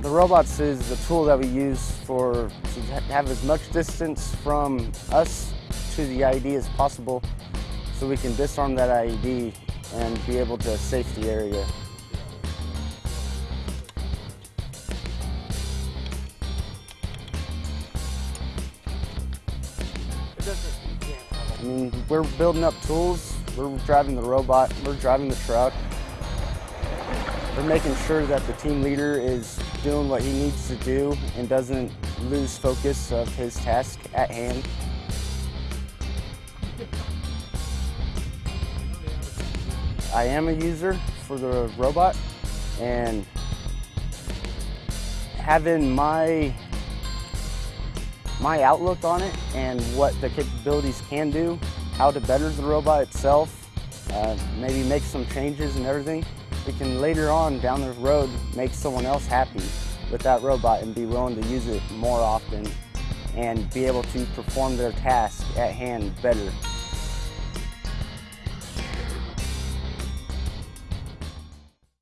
The robots is the tool that we use for to have as much distance from us to the IED as possible so we can disarm that IED and be able to safe the area. I mean, we're building up tools, we're driving the robot, we're driving the truck. We're making sure that the team leader is doing what he needs to do and doesn't lose focus of his task at hand. I am a user for the robot and having my my outlook on it and what the capabilities can do, how to better the robot itself, uh, maybe make some changes and everything, we can later on down the road make someone else happy with that robot and be willing to use it more often and be able to perform their task at hand better.